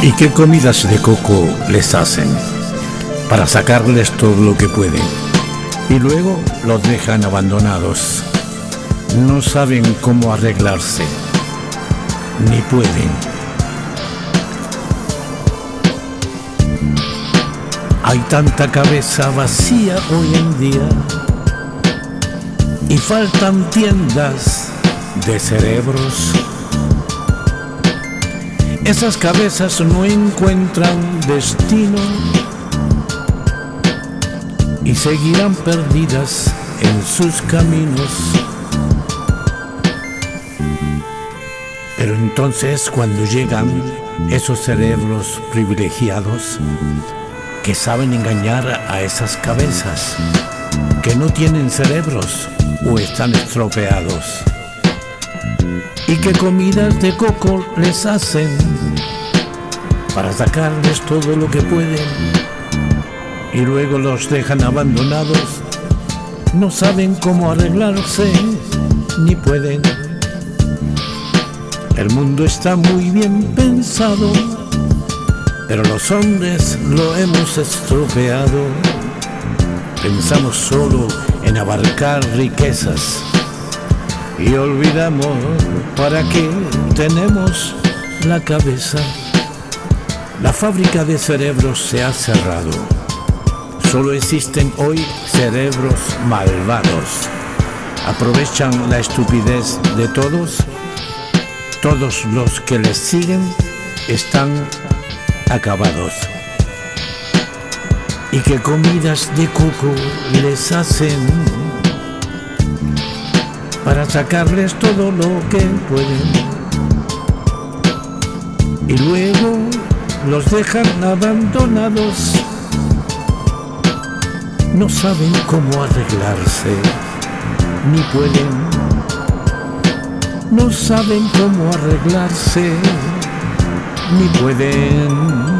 ¿Y qué comidas de coco les hacen? Para sacarles todo lo que pueden. Y luego los dejan abandonados. No saben cómo arreglarse. Ni pueden. Hay tanta cabeza vacía hoy en día. Y faltan tiendas de cerebros esas cabezas no encuentran destino y seguirán perdidas en sus caminos. Pero entonces cuando llegan esos cerebros privilegiados que saben engañar a esas cabezas, que no tienen cerebros o están estropeados, y qué comidas de coco les hacen para sacarles todo lo que pueden y luego los dejan abandonados, no saben cómo arreglarse ni pueden. El mundo está muy bien pensado, pero los hombres lo hemos estropeado. Pensamos solo en abarcar riquezas y olvidamos para qué tenemos la cabeza. La fábrica de cerebros se ha cerrado. Solo existen hoy cerebros malvados. Aprovechan la estupidez de todos. Todos los que les siguen están acabados. Y qué comidas de coco les hacen para sacarles todo lo que pueden. Y luego los dejan abandonados. No saben cómo arreglarse, ni pueden. No saben cómo arreglarse, ni pueden.